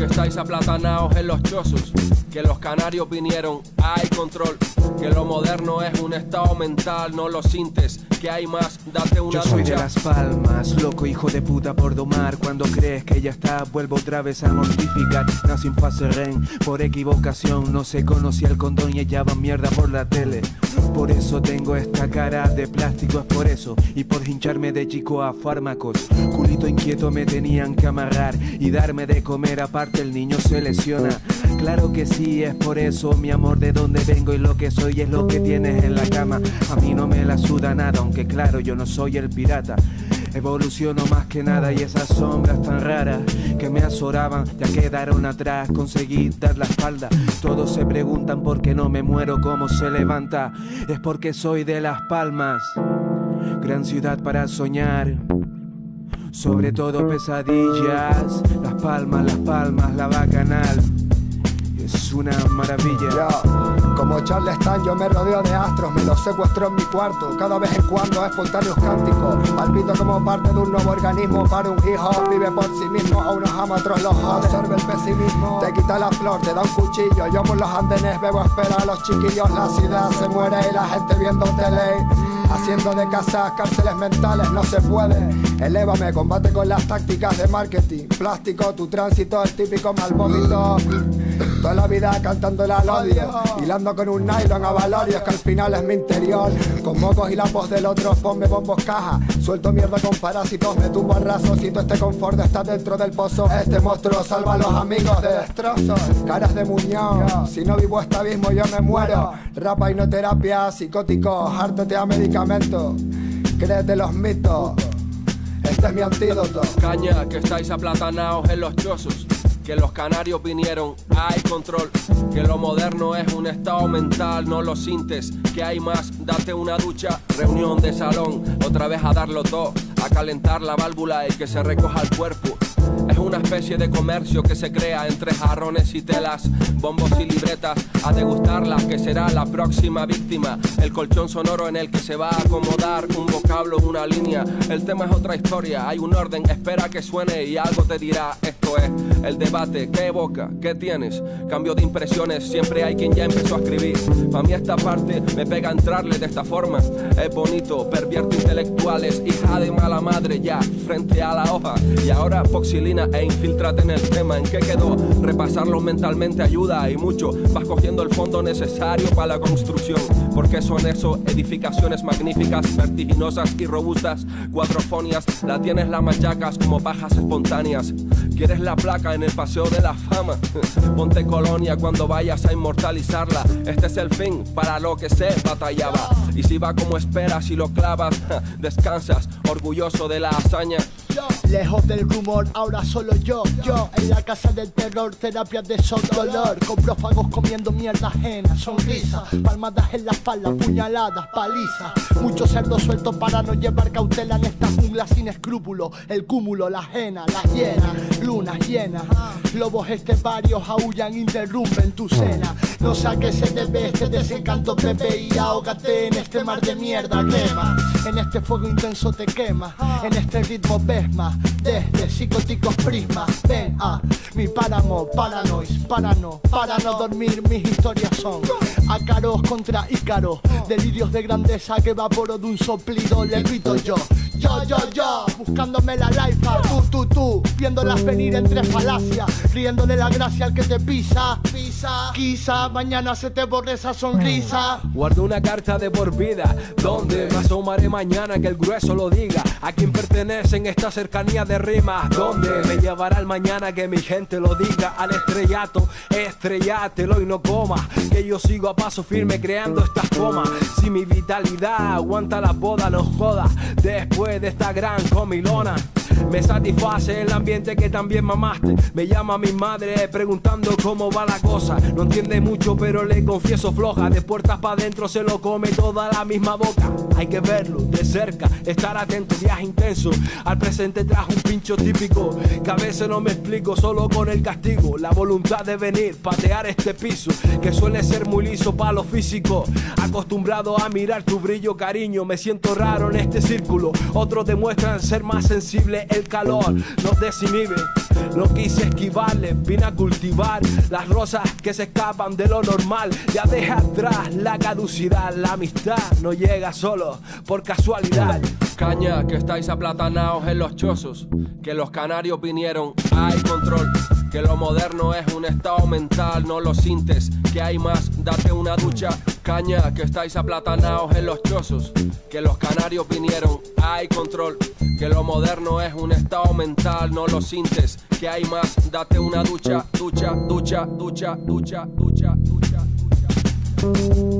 Que estáis aplatanados en los chozos. Que los canarios vinieron, hay control. Que lo moderno es un estado mental, no lo sintes. Que hay más, date una Yo soy de las palmas, loco hijo de puta por domar. Cuando crees que ya está, vuelvo otra vez a mortificar. Nací en fase ren, por equivocación. No se conocía el condón y echaban mierda por la tele. Por eso tengo esta cara de plástico, es por eso. Y por hincharme de chico a fármacos. Culito inquieto me tenían que amarrar y darme de comer. Aparte, el niño se lesiona. Claro que sí, es por eso, mi amor, de dónde vengo y lo que soy es lo que tienes en la cama. A mí no me la suda nada, aunque claro, yo no soy el pirata. Evoluciono más que nada y esas sombras tan raras que me azoraban ya quedaron atrás. Conseguí dar la espalda. Todos se preguntan por qué no me muero, cómo se levanta. Es porque soy de Las Palmas, gran ciudad para soñar. Sobre todo pesadillas, Las Palmas, Las Palmas, la bacanal. Es una maravilla. Como Charleston, yo me rodeo de astros, me los secuestro en mi cuarto. Cada vez en cuando espontáneos cánticos. Palpito como parte de un nuevo organismo para un hijo. Vive por sí mismo, a unos ama, otros los. Absorbe el pesimismo, te quita la flor, te da un cuchillo. Yo por los andenes bebo espera a los chiquillos. La ciudad se muere y la gente viendo tele. Haciendo de casas cárceles mentales no se puede. Elévame, combate con las tácticas de marketing. Plástico, tu tránsito, el típico mal vómito. Toda la vida cantándole al odio. Hilando con un nylon a valorios que al final es mi interior. Con mocos y la voz del otro, ponme bombos caja. Suelto mierda con parásitos, me tumbo al todo este confort está dentro del pozo. Este monstruo salva a los amigos de destrozos. Caras de muñón. Si no vivo este abismo, yo me muero. Rapa y no terapia, psicóticos, hártate a medicamentos. Créete los mitos. Este es mi antídoto. Caña, que estáis aplatanados en los chozos. Que los canarios vinieron, hay control. Que lo moderno es un estado mental, no lo sintes. Que hay más, date una ducha. Reunión de salón, otra vez a darlo todo. A calentar la válvula y que se recoja el cuerpo. Es una especie de comercio que se crea entre jarrones y telas, bombos y libretas, a degustarlas que será la próxima víctima. El colchón sonoro en el que se va a acomodar un vocablo, una línea. El tema es otra historia, hay un orden, espera que suene y algo te dirá. Esto es el debate, ¿qué evoca? ¿Qué tienes? Cambio de impresiones, siempre hay quien ya empezó a escribir. Para mí esta parte me pega entrarle de esta forma. Es bonito, pervierte intelectuales, hija de mala madre ya, frente a la hoja. Y ahora foxilina e infiltrate en el tema. ¿En qué quedó? Repasarlo mentalmente ayuda y mucho. El fondo necesario para la construcción. Porque son eso, edificaciones magníficas, vertiginosas y robustas. Cuatrofonias, la tienes la machacas como pajas espontáneas. ¿Quieres la placa en el paseo de la fama? Ponte colonia cuando vayas a inmortalizarla. Este es el fin para lo que se batallaba. Y si va como esperas y lo clavas, descansas, orgulloso de la hazaña. Lejos del rumor, ahora solo yo, yo. En la casa del terror, terapia de sol dolor. Con prófagos comiendo mierda ajena, sonrisa. Palmadas en la espalda, puñaladas, palizas. Muchos cerdos sueltos para no llevar cautela en esta jungla sin escrúpulos El cúmulo, la ajena, la hiena, lunas llenas Lobos esteparios aullan, interrumpen tu cena. No sé a qué se debe este desencanto, bebé Y ahógate en este mar de mierda, quema En este fuego intenso te quema. En este ritmo ves desde psicóticos prismas ven a mi páramo paranois para no para no dormir mis historias son ácaros contra ícaros delirios de grandeza que evaporo de un soplido le grito yo yo, yo, yo, buscándome la life, tú, tú, tú, viéndolas venir entre falacias, riéndole la gracia al que te pisa, pisa, quizá mañana se te borre esa sonrisa. Guardo una carta de por vida, donde me asomaré mañana que el grueso lo diga. A quien pertenecen esta cercanía de rimas, donde me llevará el mañana que mi gente lo diga. Al estrellato, estrellátelo y no coma, que yo sigo a paso firme creando estas comas. Si mi vitalidad aguanta la boda, no joda. Después de esta gran comilona. Me satisface el ambiente que también mamaste. Me llama mi madre preguntando cómo va la cosa. No entiende mucho, pero le confieso floja. De puertas para adentro se lo come toda la misma boca. Hay que verlo de cerca, estar atento, viaje intenso. Al presente trajo un pincho típico. Que a veces no me explico, solo con el castigo. La voluntad de venir, patear este piso. Que suele ser muy liso para lo físico. Acostumbrado a mirar tu brillo, cariño. Me siento raro en este círculo. Otros demuestran ser más sensibles el calor, no desinhibe. No quise esquivarle, vine a cultivar las rosas que se escapan de lo normal. Ya deja atrás la caducidad, la amistad no llega solo por casualidad. Caña, que estáis aplatanados en los chozos, que los canarios vinieron, hay control. Que lo moderno es un estado mental, no lo sintes, que hay más, date una ducha. Caña, que estáis aplatanados en los chozos, que los canarios vinieron, hay control. Que lo moderno es un estado mental, no lo sintes, que hay más, date una ducha, ducha, ducha, ducha, ducha, ducha, ducha, ducha.